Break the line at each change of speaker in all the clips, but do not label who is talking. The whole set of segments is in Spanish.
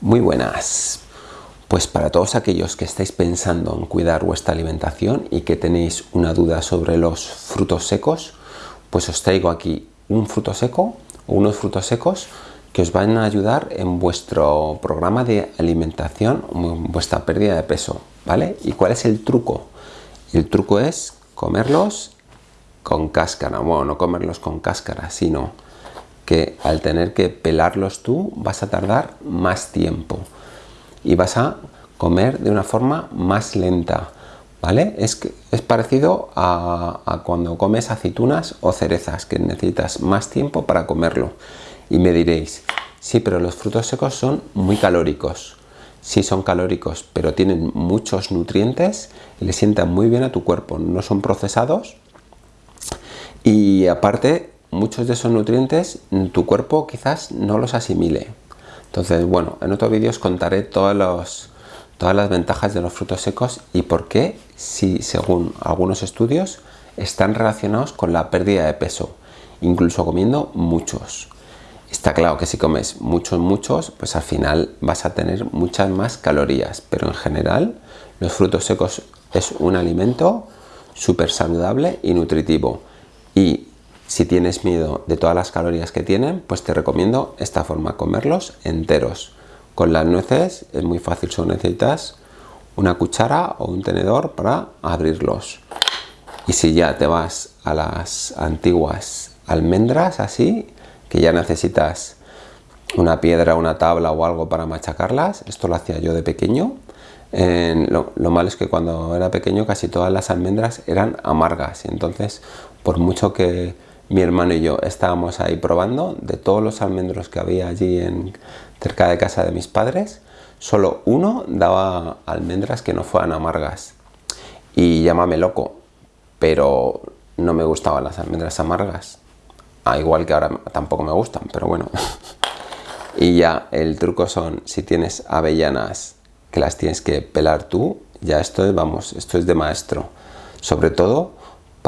Muy buenas. Pues para todos aquellos que estáis pensando en cuidar vuestra alimentación y que tenéis una duda sobre los frutos secos, pues os traigo aquí un fruto seco o unos frutos secos que os van a ayudar en vuestro programa de alimentación, en vuestra pérdida de peso, ¿vale? ¿Y cuál es el truco? El truco es comerlos con cáscara, bueno, no comerlos con cáscara, sino que al tener que pelarlos tú vas a tardar más tiempo y vas a comer de una forma más lenta, ¿vale? Es, es parecido a, a, cuando comes aceitunas o cerezas, que necesitas más tiempo para comerlo. Y me diréis, sí, pero los frutos secos son muy calóricos. Sí son calóricos, pero tienen muchos nutrientes y le sientan muy bien a tu cuerpo. No son procesados y aparte muchos de esos nutrientes tu cuerpo quizás no los asimile. Entonces, bueno, en otro vídeo os contaré todos los, todas las ventajas de los frutos secos y por qué, si según algunos estudios, están relacionados con la pérdida de peso, incluso comiendo muchos. Está claro que si comes muchos, muchos, pues al final vas a tener muchas más calorías, pero en general los frutos secos es un alimento súper saludable y nutritivo. Y si tienes miedo de todas las calorías que tienen, pues te recomiendo esta forma, comerlos enteros. Con las nueces es muy fácil, solo necesitas una cuchara o un tenedor para abrirlos. Y si ya te vas a las antiguas almendras así, que ya necesitas una piedra, una tabla o algo para machacarlas, esto lo hacía yo de pequeño, lo, lo, malo es que cuando era pequeño casi todas las almendras eran amargas y entonces por mucho que mi hermano y yo estábamos ahí probando de todos los almendros que había allí en, cerca de casa de mis padres, solo uno daba almendras que no fueran amargas. Y llámame loco, pero no me gustaban las almendras amargas. Ah, igual que ahora tampoco me gustan, pero bueno. y ya, el truco son, si tienes avellanas que las tienes que pelar tú, ya esto es, vamos, esto es de maestro. Sobre todo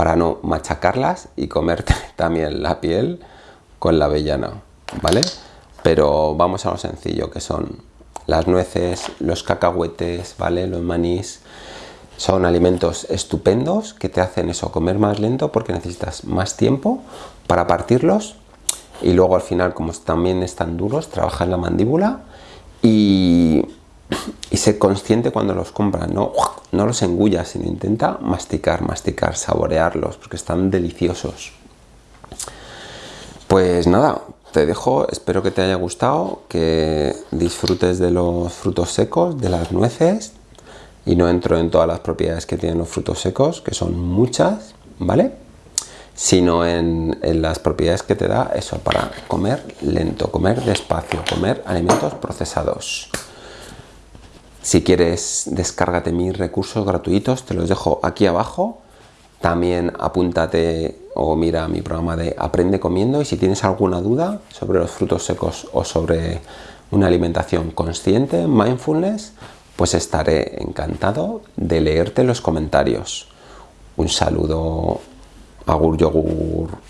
para no machacarlas y comerte también la piel con la avellana, ¿vale? Pero vamos a lo sencillo que son las nueces, los cacahuetes, ¿vale? Los manís, son alimentos estupendos que te hacen eso, comer más lento porque necesitas más tiempo para partirlos y luego al final como también están duros, trabaja en la mandíbula y ser consciente cuando los compras, no, no los engullas, sino intenta masticar, masticar, saborearlos, porque están deliciosos. Pues nada, te dejo, espero que te haya gustado, que disfrutes de los frutos secos, de las nueces, y no entro en todas las propiedades que tienen los frutos secos, que son muchas, ¿vale? Sino en las propiedades que te da eso para comer lento, comer despacio, comer alimentos procesados. Si quieres, descárgate mis recursos gratuitos, te los dejo aquí abajo. También apúntate o mira mi programa de Aprende Comiendo y si tienes alguna duda sobre los frutos secos o sobre una alimentación consciente, mindfulness, pues estaré encantado de leerte los comentarios. Un saludo, agur yogur.